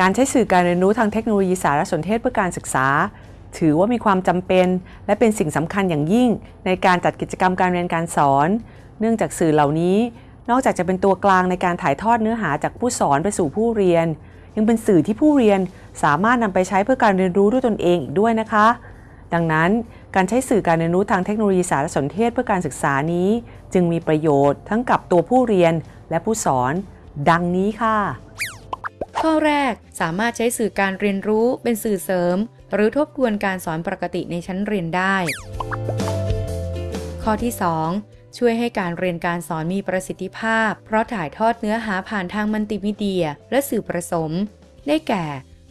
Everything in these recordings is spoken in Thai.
การใช้สื่อการเรียนรู้ทางเทคโนโลยีสารสนเทศเพื่อการศึกษา ถือว่ามีความจำเป็น และเป็นสิ่งสำคัญอย่างยิ่ง ในการจัดกิจกรรมการเรียนการสอน เนื่องจากสื่อเหล่านี้ นอกจากจะเป็นตัวกลางในการถ่ายทอดเนื้อหาจากผู้สอนไปสู่ผู้เรียน ยังเป็นสื่อที่ผู้เรียนสามารถนำไปใช้เพื่อการเรียนรู้ด้วยตนเองอีกด้วยนะคะ ดังนั้นการใช้สื่อการเรียนรู้ทางเทคโนโลยีสารสนเทศเพื่อการศึกษานี้ จึงมีประโยชน์ทั้งกับตัวผู้เรียนและผู้สอน ดังนี้ค่ะ ข้อแรกสามารถใช้สื่อการเรียนรู้เป็นสื่อเสริม หรือทบทวนการสอนปกติในชั้นเรียนได้ ข้อที่ 2 ช่วยให้การเรียนการสอนมีประสิทธิภาพ เพราะถ่ายทอดเนื้อหาผ่านทางมัลติมีเดีย และสื่อผสม ได้แก่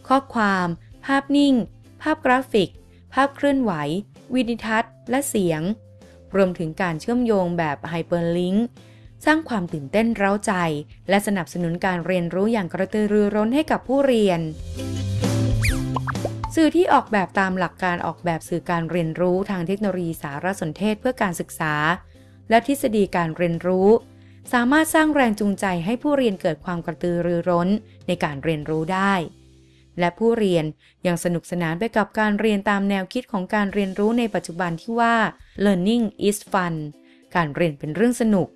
ข้อความ ภาพนิ่ง ภาพกราฟิก ภาพเคลื่อนไหว วิดีทัศน์ และเสียง รวมถึงการเชื่อมโยงแบบไฮเปอร์ลิงก์ สร้างความตื่นเต้นเร้าใจ และสนับสนุนการเรียนรู้อย่างกระตือรือร้นให้กับผู้เรียน สื่อที่ออกแบบตามหลักการออกแบบสื่อการเรียนรู้ทางเทคโนโลยีสารสนเทศเพื่อการศึกษา และทฤษฎีการเรียนรู้ สามารถสร้างแรงจูงใจให้ผู้เรียนเกิดความกระตือรือร้นในการเรียนรู้ได้และผู้เรียนยังสนุกสนานไปกับการเรียนตามแนวคิดของการเรียนรู้ในปัจจุบันที่ว่า learning is fun การเรียนเป็นเรื่องสนุก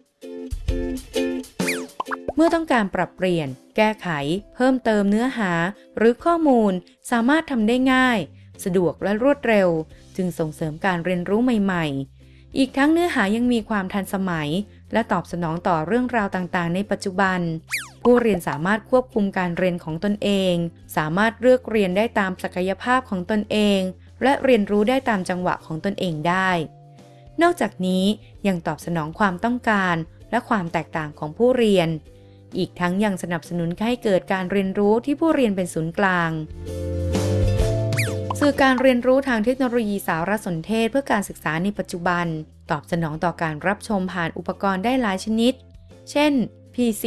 เมื่อต้องการปรับเปลี่ยน แก้ไข เพิ่มเติมเนื้อหา หรือข้อมูลสามารถทำได้ง่าย สะดวกและรวดเร็ว จึงส่งเสริมการเรียนรู้ใหม่ ๆ อีกทั้งเนื้อหายังมีความทันสมัย และตอบสนองต่อเรื่องราวต่างๆ ในปัจจุบัน ผู้เรียนสามารถควบคุมการเรียนของตนเอง สามารถเลือกเรียนได้ตามศักยภาพของตนเอง และเรียนรู้ได้ตามจังหวะของตนเองได้ นอกจากนี้ยังตอบสนองความต้องการ และความแตกต่างของผู้เรียน อีกทั้งยังสนับสนุนให้เกิดการเรียนรู้ที่ผู้เรียนเป็นศูนย์กลางสื่อการเรียนรู้ทางเทคโนโลยีสารสนเทศเพื่อการศึกษาในปัจจุบัน ตอบสนองต่อการรับชมผ่านอุปกรณ์ได้หลายชนิด เช่น PC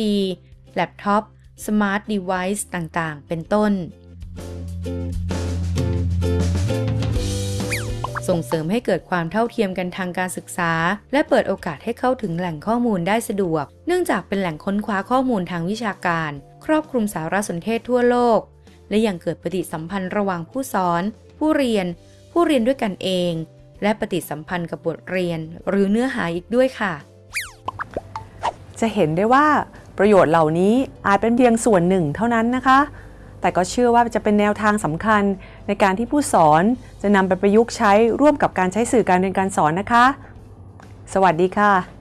แล็ปท็อป smart device ต่างๆ เป็นต้น ส่งเสริมให้เกิดความเท่าเทียมกันทางการศึกษา และเปิดโอกาสให้เข้าถึงแหล่งข้อมูลได้สะดวก เนื่องจากเป็นแหล่งค้นคว้าข้อมูลทางวิชาการ ครอบคลุมสารสนเทศทั่วโลก และยังเกิดปฏิสัมพันธ์ระหว่างผู้สอน ผู้เรียน ผู้เรียนด้วยกันเอง และปฏิสัมพันธ์กับบทเรียน หรือเนื้อหาอีกด้วยค่ะ จะเห็นได้ว่าประโยชน์เหล่านี้อาจเป็นเพียงส่วนหนึ่งเท่านั้นนะคะ แต่ก็เชื่อว่าจะเป็นแนวทางสำคัญ ในการที่ผู้สอนจะนำไปประยุกต์ใช้ร่วมกับการใช้สื่อการเรียนการสอนนะคะ สวัสดีค่ะ